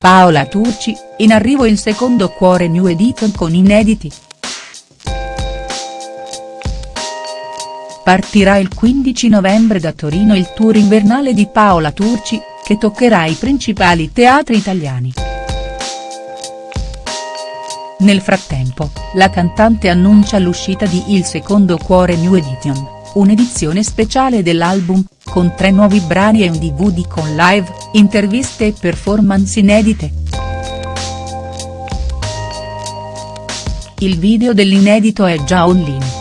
Paola Turci, in arrivo il secondo Cuore New Edition con inediti. Partirà il 15 novembre da Torino il tour invernale di Paola Turci, che toccherà i principali teatri italiani. Nel frattempo, la cantante annuncia l'uscita di Il secondo Cuore New Edition, un'edizione speciale dell'album, con tre nuovi brani e un DVD con live, interviste e performance inedite. Il video dell'inedito è già online.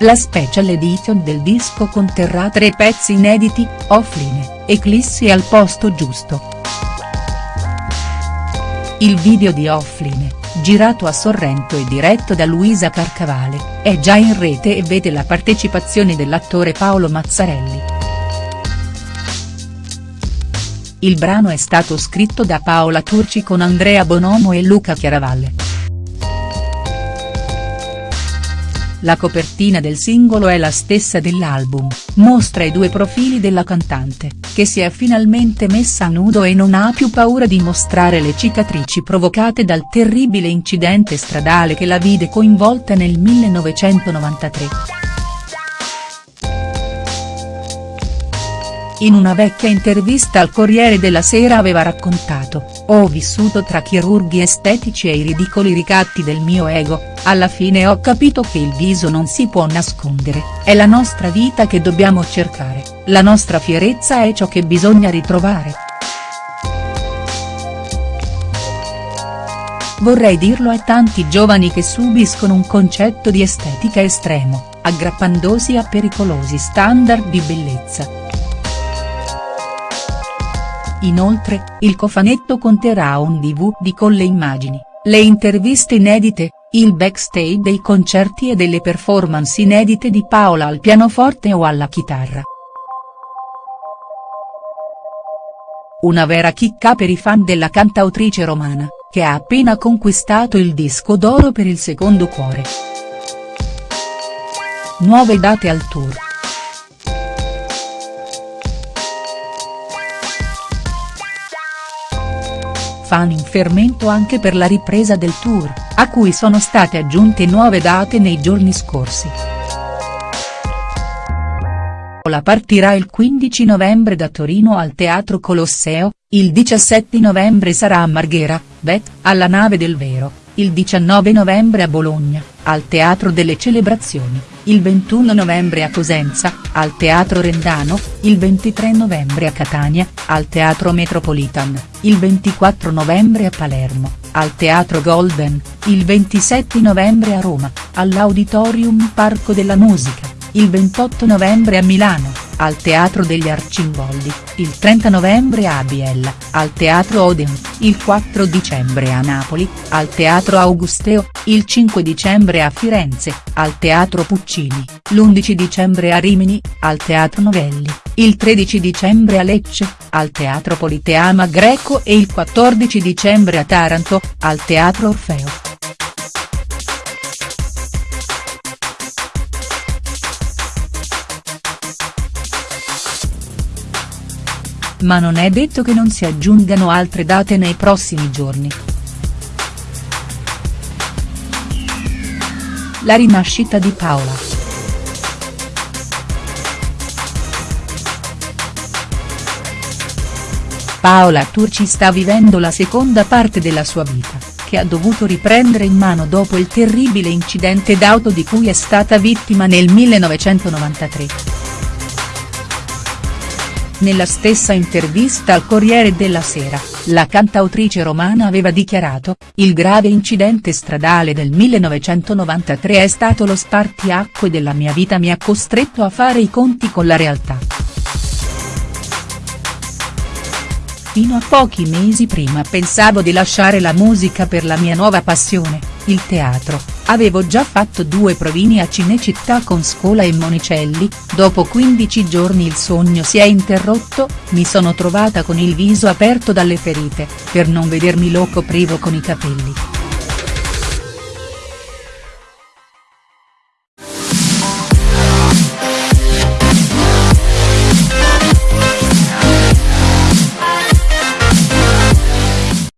La special edition del disco conterrà tre pezzi inediti, offline, Eclissi al posto giusto. Il video di Offline, girato a Sorrento e diretto da Luisa Carcavale, è già in rete e vede la partecipazione dell'attore Paolo Mazzarelli. Il brano è stato scritto da Paola Turci con Andrea Bonomo e Luca Chiaravalle. La copertina del singolo è la stessa dell'album, mostra i due profili della cantante, che si è finalmente messa a nudo e non ha più paura di mostrare le cicatrici provocate dal terribile incidente stradale che la vide coinvolta nel 1993. In una vecchia intervista al Corriere della Sera aveva raccontato, ho vissuto tra chirurghi estetici e i ridicoli ricatti del mio ego, alla fine ho capito che il viso non si può nascondere, è la nostra vita che dobbiamo cercare, la nostra fierezza è ciò che bisogna ritrovare. Vorrei dirlo a tanti giovani che subiscono un concetto di estetica estremo, aggrappandosi a pericolosi standard di bellezza. Inoltre, il cofanetto conterrà un DVD con le immagini, le interviste inedite, il backstage dei concerti e delle performance inedite di Paola al pianoforte o alla chitarra. Una vera chicca per i fan della cantautrice romana, che ha appena conquistato il disco d'oro per il secondo cuore. Nuove date al tour. Fan in fermento anche per la ripresa del tour, a cui sono state aggiunte nuove date nei giorni scorsi. La partirà il 15 novembre da Torino al Teatro Colosseo, il 17 novembre sarà a Marghera, Bet, alla Nave del Vero, il 19 novembre a Bologna, al Teatro delle Celebrazioni, il 21 novembre a Cosenza, al Teatro Rendano, il 23 novembre a Catania, al Teatro Metropolitan, il 24 novembre a Palermo, al Teatro Golden, il 27 novembre a Roma, all'Auditorium Parco della Musica, il 28 novembre a Milano al Teatro degli Arcimboldi, il 30 novembre a Biella, al Teatro Odeon, il 4 dicembre a Napoli, al Teatro Augusteo, il 5 dicembre a Firenze, al Teatro Puccini, l'11 dicembre a Rimini, al Teatro Novelli, il 13 dicembre a Lecce, al Teatro Politeama Greco e il 14 dicembre a Taranto, al Teatro Orfeo. Ma non è detto che non si aggiungano altre date nei prossimi giorni. La rinascita di Paola. Paola Turci sta vivendo la seconda parte della sua vita, che ha dovuto riprendere in mano dopo il terribile incidente d'auto di cui è stata vittima nel 1993. Nella stessa intervista al Corriere della Sera, la cantautrice romana aveva dichiarato, il grave incidente stradale del 1993 è stato lo spartiacque della mia vita mi ha costretto a fare i conti con la realtà. Fino a pochi mesi prima pensavo di lasciare la musica per la mia nuova passione, il teatro, avevo già fatto due provini a Cinecittà con Scola e Monicelli, dopo 15 giorni il sogno si è interrotto, mi sono trovata con il viso aperto dalle ferite, per non vedermi lo coprivo con i capelli.